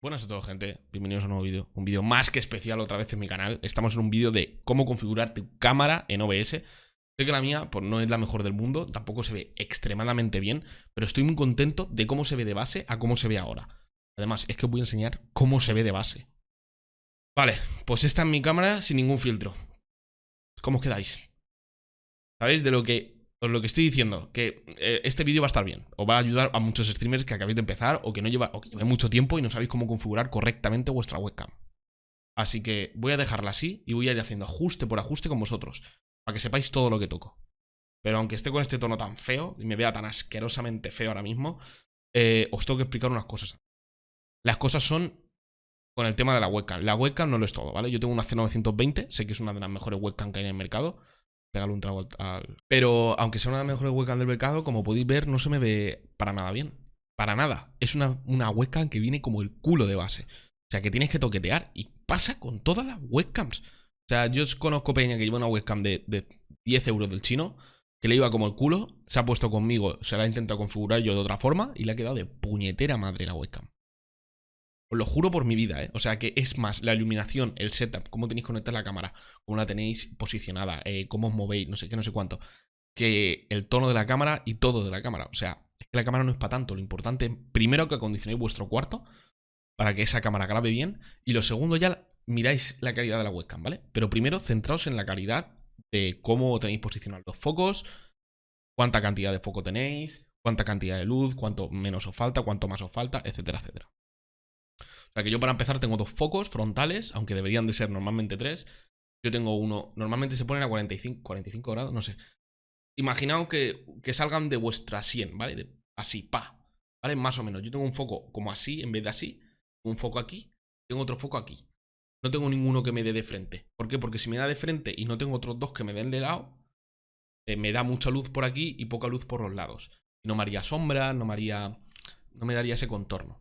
Buenas a todos gente, bienvenidos a un nuevo vídeo. Un vídeo más que especial otra vez en mi canal. Estamos en un vídeo de cómo configurar tu cámara en OBS Sé que la mía pues, no es la mejor del mundo Tampoco se ve extremadamente bien Pero estoy muy contento de cómo se ve de base a cómo se ve ahora. Además, es que os voy a enseñar cómo se ve de base. Vale, pues esta es mi cámara sin ningún filtro. ¿Cómo os quedáis? ¿Sabéis de lo que lo que estoy diciendo, que eh, este vídeo va a estar bien. Os va a ayudar a muchos streamers que acabéis de empezar o que no lleva, mucho tiempo y no sabéis cómo configurar correctamente vuestra webcam. Así que voy a dejarla así y voy a ir haciendo ajuste por ajuste con vosotros. Para que sepáis todo lo que toco. Pero aunque esté con este tono tan feo y me vea tan asquerosamente feo ahora mismo, eh, os tengo que explicar unas cosas. Las cosas son con el tema de la webcam. La webcam no lo es todo, ¿vale? Yo tengo una C920, sé que es una de las mejores webcam que hay en el mercado. Pégale un trago al... Pero aunque sea una de las mejores webcams del mercado, como podéis ver, no se me ve para nada bien. Para nada. Es una, una webcam que viene como el culo de base. O sea, que tienes que toquetear. Y pasa con todas las webcams. O sea, yo conozco Peña que lleva una webcam de, de 10 euros del chino, que le iba como el culo, se ha puesto conmigo, se la ha intentado configurar yo de otra forma y le ha quedado de puñetera madre la webcam. Os lo juro por mi vida, ¿eh? O sea que es más, la iluminación, el setup, cómo tenéis conectar la cámara, cómo la tenéis posicionada, eh, cómo os movéis, no sé qué, no sé cuánto. Que el tono de la cámara y todo de la cámara. O sea, es que la cámara no es para tanto. Lo importante, primero que acondicionéis vuestro cuarto para que esa cámara grabe bien. Y lo segundo, ya miráis la calidad de la webcam, ¿vale? Pero primero centraos en la calidad de cómo tenéis posicionados los focos, cuánta cantidad de foco tenéis, cuánta cantidad de luz, cuánto menos os falta, cuánto más os falta, etcétera, etcétera. Que yo para empezar tengo dos focos frontales, aunque deberían de ser normalmente tres. Yo tengo uno, normalmente se ponen a 45, 45 grados, no sé. Imaginaos que, que salgan de vuestra 100, ¿vale? así, pa. ¿Vale? Más o menos. Yo tengo un foco como así, en vez de así. Un foco aquí. Tengo otro foco aquí. No tengo ninguno que me dé de frente. ¿Por qué? Porque si me da de frente y no tengo otros dos que me den de lado, eh, me da mucha luz por aquí y poca luz por los lados. no me haría sombra, no me haría... No me daría ese contorno.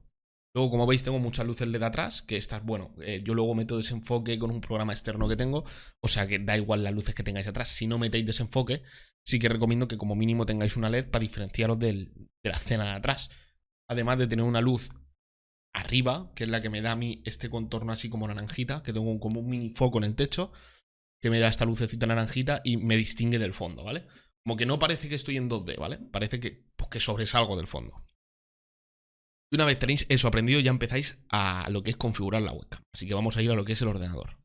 Luego, como veis, tengo muchas luces LED atrás, que estas, bueno, eh, yo luego meto desenfoque con un programa externo que tengo, o sea que da igual las luces que tengáis atrás. Si no metéis desenfoque, sí que recomiendo que como mínimo tengáis una LED para diferenciaros de la escena de atrás. Además de tener una luz arriba, que es la que me da a mí este contorno así como naranjita, que tengo como un mini foco en el techo, que me da esta lucecita naranjita y me distingue del fondo, ¿vale? Como que no parece que estoy en 2D, ¿vale? Parece que, pues, que sobresalgo del fondo. Y una vez tenéis eso aprendido, ya empezáis a lo que es configurar la webcam. Así que vamos a ir a lo que es el ordenador.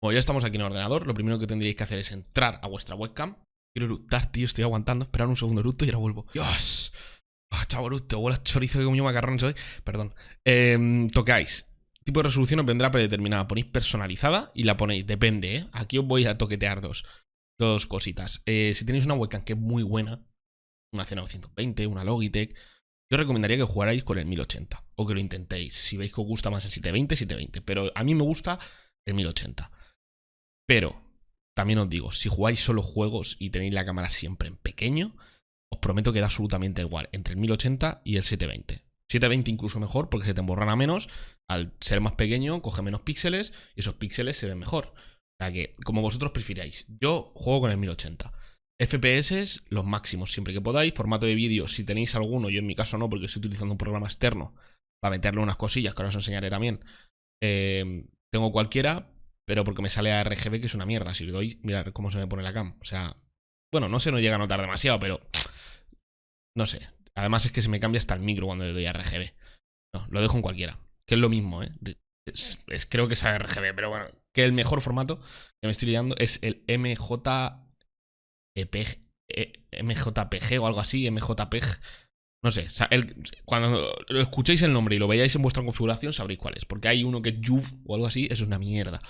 Como ya estamos aquí en el ordenador, lo primero que tendríais que hacer es entrar a vuestra webcam. Quiero eructar, tío, estoy aguantando. Esperar un segundo eructo y ahora vuelvo. ¡Dios! ¡Ah, chavo eructo! Huele chorizo que comió macarrones hoy. Perdón. Eh. Tipo de resolución os vendrá predeterminada. Ponéis personalizada y la ponéis. Depende, ¿eh? Aquí os voy a toquetear dos, dos cositas. Eh, si tenéis una webcam que es muy buena, una C920, una Logitech yo recomendaría que jugarais con el 1080 o que lo intentéis. Si veis que os gusta más el 720, 720. Pero a mí me gusta el 1080. Pero también os digo, si jugáis solo juegos y tenéis la cámara siempre en pequeño, os prometo que da absolutamente igual entre el 1080 y el 720. 720 incluso mejor porque se te emborrana menos. Al ser más pequeño, coge menos píxeles y esos píxeles se ven mejor. O sea que, como vosotros prefiráis. Yo juego con el 1080. FPS, los máximos siempre que podáis. Formato de vídeo, si tenéis alguno, yo en mi caso no, porque estoy utilizando un programa externo para meterle unas cosillas que ahora os enseñaré también. Em, tengo cualquiera, pero porque me sale a RGB, que es una mierda. Si le doy, mirad cómo se me pone la cam. O sea, bueno, no se nos llega a notar demasiado, pero no sé. Además es que se me cambia hasta el micro cuando le doy a RGB. No, lo dejo en cualquiera. Que es lo mismo, ¿eh? creo que es RGB, pero bueno. Que el mejor formato que me estoy liando es el MJ e, MJPG o algo así, MJPG. No sé, cuando escuchéis el nombre y lo veáis en vuestra configuración sabréis cuál es. Porque hay uno que es o algo así, eso es una mierda.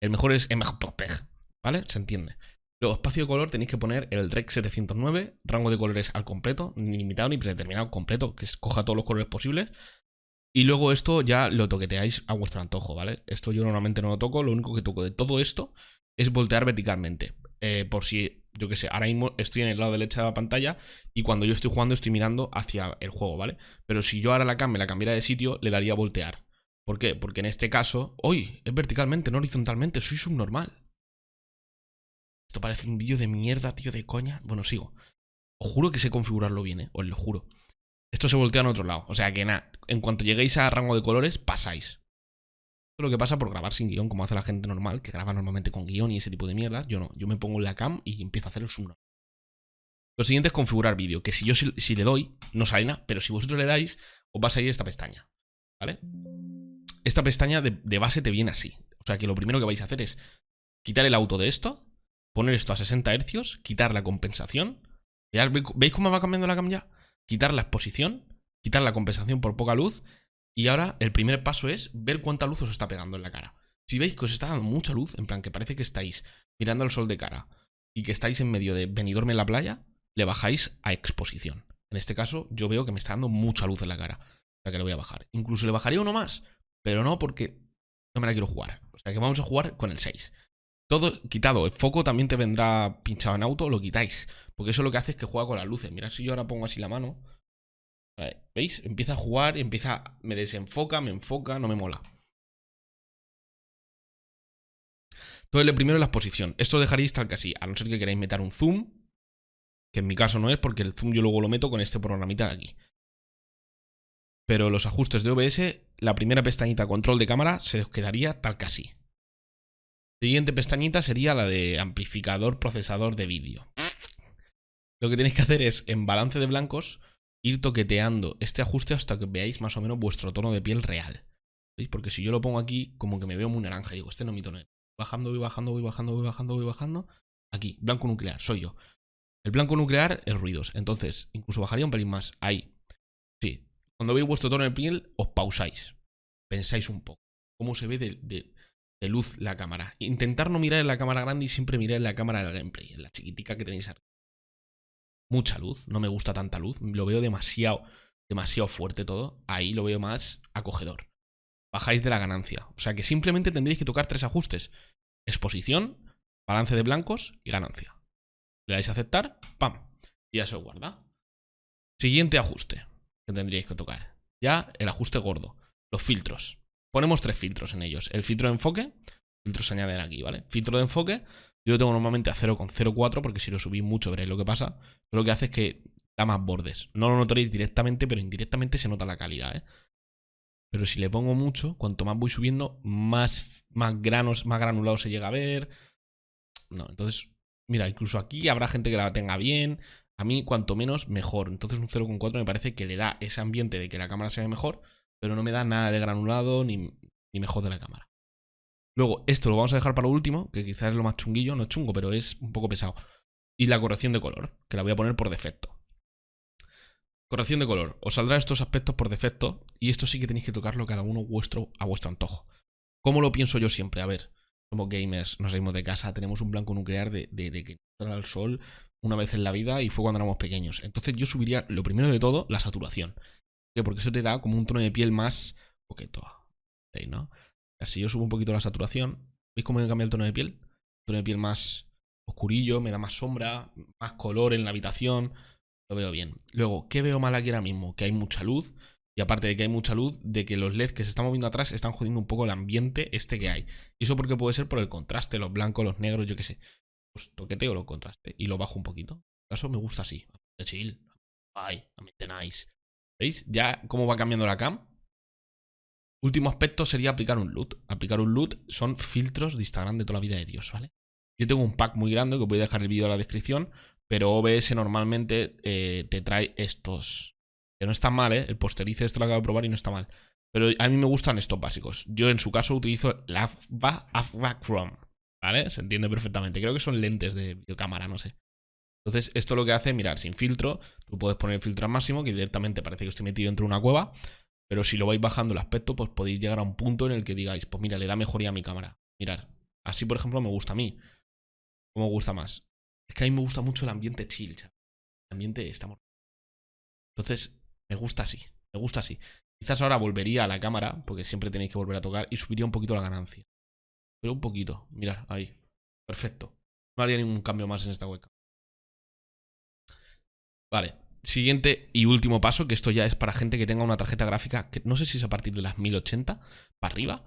El mejor es MJPG, ¿vale? Se entiende. Luego, espacio de color tenéis que poner el Rec 709, rango de colores al completo, ni limitado ni predeterminado, completo, que coja todos los colores posibles. Y luego esto ya lo toqueteáis a vuestro antojo, ¿vale? Esto yo normalmente no lo toco, lo único que toco de todo esto es voltear verticalmente. Eh, por si yo qué sé, ahora mismo estoy en el lado derecho de la pantalla y cuando yo estoy jugando estoy mirando hacia el juego, ¿vale? Pero si yo ahora la cam me la cambiara de sitio, le daría a voltear. ¿Por qué? Porque en este caso, ¡Uy! Es verticalmente, no horizontalmente, soy subnormal. Esto parece un vídeo de mierda, tío, de coña. Bueno, sigo. Os juro que sé configurarlo bien, ¿eh? Os lo juro. esto se voltea en otro lado. O sea que nada, en cuanto lleguéis a rango de colores, pasáis. Lo que pasa por grabar sin guion, como hace la gente normal, que graba normalmente con guion y ese tipo de mierda. Yo no, yo me pongo en la cam y empiezo a hacer el zoom. Lo siguiente es configurar vídeo, que si yo si, le doy, no sale nada, pero si vosotros le dais, os va a salir esta pestaña. ¿Vale? Esta pestaña de, de base te viene así. O sea que lo primero que vais a hacer es quitar el auto de esto, poner esto a 60 Hz, quitar la compensación. ¿Veis cómo va cambiando la cam ya? Quitar la exposición, quitar la compensación por poca luz. Y ahora el primer paso es ver cuánta luz os está pegando en la cara. Si veis que os está dando mucha luz, en plan que parece que estáis mirando al sol de cara y que estáis en medio de venidorme en la playa, le bajáis a exposición. En este caso, yo veo que me está dando mucha luz en la cara. O sea que le voy a bajar. Incluso le bajaría uno más, pero no porque no me la quiero jugar. O sea que vamos a jugar con el 6. Todo quitado. El foco también te vendrá pinchado en auto, lo quitáis. Porque eso lo que hace es que juega con las luces. Mira, si yo ahora pongo así la mano. ¿Veis? Empieza a jugar, empieza. Me desenfoca, me enfoca, no me mola. Entonces, lo primero es la exposición. Esto dejaréis tal que así, a no ser que queráis meter un zoom. Que en mi caso no es, porque el zoom yo luego lo meto con este programita de aquí. Pero los ajustes de OBS, la primera pestañita control de cámara se os quedaría tal que así. Siguiente pestañita sería la de amplificador procesador de vídeo. Lo que tenéis que hacer es, en balance de blancos, ir toqueteando este ajuste hasta que veáis más o menos vuestro tono de piel real. ¿Veis? Porque si yo lo pongo aquí, como que me veo muy naranja. Digo, este no es mi tono. Bajando, voy bajando, voy bajando, voy bajando, voy bajando. Aquí, blanco nuclear, soy yo. El blanco nuclear es ruidos. Entonces, incluso bajaría un pelín más. Ahí. Sí. Cuando veis vuestro tono de piel, os pausáis. Pensáis un poco. Cómo se ve de, luz la cámara. Intentar no mirar en la cámara grande y siempre mirar en la cámara del gameplay, en la chiquitica que tenéis aquí. Mucha luz, no me gusta tanta luz, lo veo demasiado, demasiado fuerte todo. Ahí lo veo más acogedor. Bajáis de la ganancia. O sea que simplemente tendréis que tocar tres ajustes. Exposición, balance de blancos y ganancia. Le dais a aceptar, ¡pam! Y ya se guarda. Siguiente ajuste que tendríais que tocar. Ya el ajuste gordo. Los filtros. Ponemos tres filtros en ellos. El filtro de enfoque, filtros se añaden aquí, ¿vale? Filtro de enfoque, yo lo tengo normalmente a 0,04 porque si lo subís mucho veréis lo que pasa. Pero lo que hace es que da más bordes. No lo notaréis directamente, pero indirectamente se nota la calidad, ¿eh? Pero si le pongo mucho, cuanto más voy subiendo, más, más granos, más granulado se llega a ver. No, entonces, mira, incluso aquí habrá gente que la tenga bien. A mí, cuanto menos, mejor. Entonces un 0,4 me parece que le da ese ambiente de que la cámara se ve mejor pero no me da nada de granulado ni, ni me jode la cámara. Luego, esto lo vamos a dejar para lo último, que quizás es lo más chunguillo, no es chungo, pero es un poco pesado. Y la corrección de color, que la voy a poner por defecto. Corrección de color. Os saldrán estos aspectos por defecto y esto sí que tenéis que tocarlo cada uno vuestro, a vuestro antojo. ¿Cómo lo pienso yo siempre? A ver, somos gamers, nos salimos de casa, tenemos un blanco nuclear de, que al sol una vez en la vida y fue cuando éramos pequeños. Entonces yo subiría, lo primero de todo, la saturación. Porque eso te da como un tono de piel más coqueto. ¿no? Así yo subo un poquito la saturación. ¿Veis cómo me cambia el tono de piel? tono de piel más oscurillo, me da más sombra, más color en la habitación. Lo veo bien. Luego, ¿qué veo mal aquí ahora mismo? Que hay mucha luz. Y aparte de que hay mucha luz, de que los LEDs que se están moviendo atrás están jodiendo un poco el ambiente este que hay. Y eso porque puede ser por el contraste, los blancos, los negros, yo qué sé. Pues toqueteo los contraste y lo bajo un poquito. En caso me gusta así. De chill. Ay, nice. ¿Veis? Ya cómo va cambiando la cam. Último aspecto sería aplicar un loot. Aplicar un loot son filtros de Instagram de toda la vida de Dios, ¿vale? Yo tengo un pack muy grande que voy a dejar el vídeo en la descripción, pero OBS normalmente eh, te trae estos. Que no están mal, ¿eh? El posterice esto lo acabo de probar y no está mal. Pero a mí me gustan estos básicos. Yo en su caso utilizo la Chrome, ¿vale? Se entiende perfectamente. Creo que son lentes de videocámara, no sé. Entonces, esto lo que hace, mirar, sin filtro, tú puedes poner el filtro al máximo, que directamente parece que estoy metido dentro de una cueva, pero si lo vais bajando el aspecto, pues podéis llegar a un punto en el que digáis, pues mira, le da mejoría a mi cámara. Mirar, así por ejemplo me gusta a mí. ¿Cómo me gusta más? Es que a mí me gusta mucho el ambiente chill, El ambiente está Entonces, me gusta así, me gusta así. Quizás ahora volvería a la cámara, porque siempre tenéis que volver a tocar, y subiría un poquito la ganancia. Pero un poquito, mirad, ahí. Perfecto. No haría ningún cambio más en esta webcam. Vale. Siguiente y último paso, que esto ya es para gente que tenga una tarjeta gráfica, que no sé si es a partir de las 1080 para arriba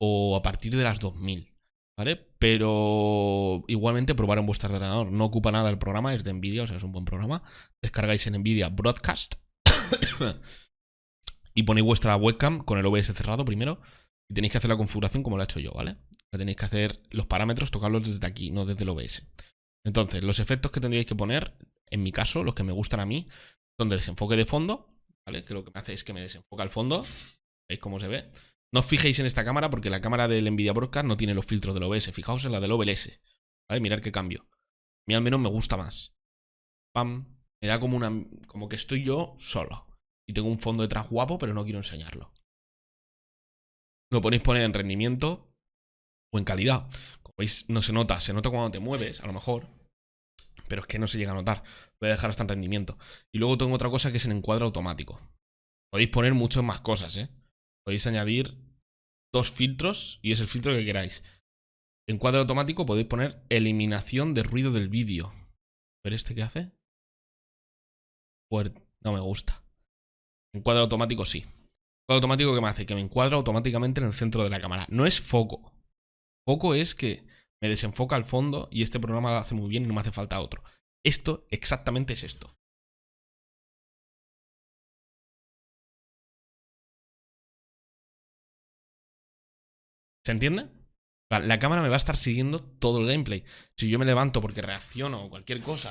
o a partir de las 2000, ¿vale? Pero igualmente probar en vuestro ordenador. No ocupa nada el programa, es de Nvidia, o sea, es un buen programa. Descargáis en Nvidia Broadcast y ponéis vuestra webcam con el OBS cerrado primero. Y tenéis que hacer la configuración como lo he hecho yo, ¿vale? tenéis que hacer los parámetros, tocarlos desde aquí, no desde el OBS. Entonces, los efectos que tendríais que poner, en mi caso, los que me gustan a mí, son de desenfoque de fondo, ¿vale? Que lo que me hace es que me desenfoca el fondo. ¿Veis cómo se ve? No os fijéis en esta cámara porque la cámara del Nvidia Broadcast no tiene los filtros del OBS. Fijaos en la del OBS. ¿Vale? Mirad qué cambio. A mí al menos me gusta más. Pam. Me da como una. como que estoy yo solo. Y tengo un fondo detrás guapo, pero no quiero enseñarlo. Lo ponéis poner en rendimiento o en calidad. Como veis, no se nota. Se nota cuando te mueves, a lo mejor. Pero es que no se llega a notar. Voy a dejar hasta en rendimiento. Y luego tengo otra cosa que es en encuadre automático. Podéis poner muchas más cosas, ¿eh? Podéis añadir dos filtros y es el filtro que queráis. En cuadro automático podéis poner eliminación de ruido del vídeo. ¿Ver este qué hace? No me gusta. En cuadro automático sí. Cuadro automático que me hace que me encuadra automáticamente en el centro de la cámara. No es foco. Foco es que me desenfoca al fondo y este programa lo hace muy bien y no me hace falta otro. Esto exactamente es esto. ¿Se entiende? La cámara me va a estar siguiendo todo el gameplay. Si yo me levanto porque reacciono o cualquier cosa,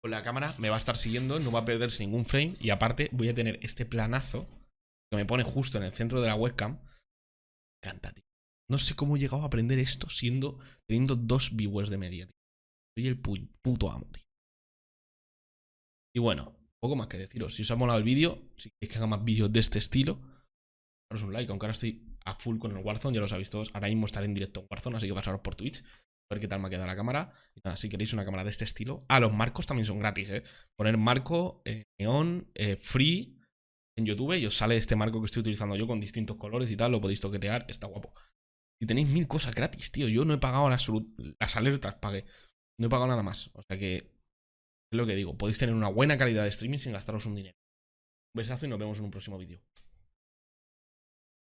pues la cámara me va a estar siguiendo, no va a perderse ningún frame y aparte voy a tener este planazo que me pone justo en el centro de la webcam. Canta, tío. No sé cómo he llegado a aprender esto siendo teniendo dos viewers de media, tío. Soy el puto amo, tío. Y bueno, poco más que deciros. Si os ha molado el vídeo, si queréis que haga más vídeos de este estilo, daros un like, aunque ahora estoy a full con el Warzone, ya lo sabéis todos. Ahora mismo estaré en directo en Warzone, así que pasaros por Twitch. A ver qué tal me ha quedado la cámara. Y nada, si queréis una cámara de este estilo. Ah, los marcos también son gratis, ¿eh? Poner marco, eh, neón, eh, free en YouTube y os sale este marco que estoy utilizando yo con distintos colores y tal. Lo podéis toquetear, está guapo. Y tenéis mil cosas gratis, tío. Yo no he pagado las, alertas, pagué. No he pagado nada más. O sea que, es lo que digo. Podéis tener una buena calidad de streaming sin gastaros un dinero. Un besazo y nos vemos en un próximo vídeo.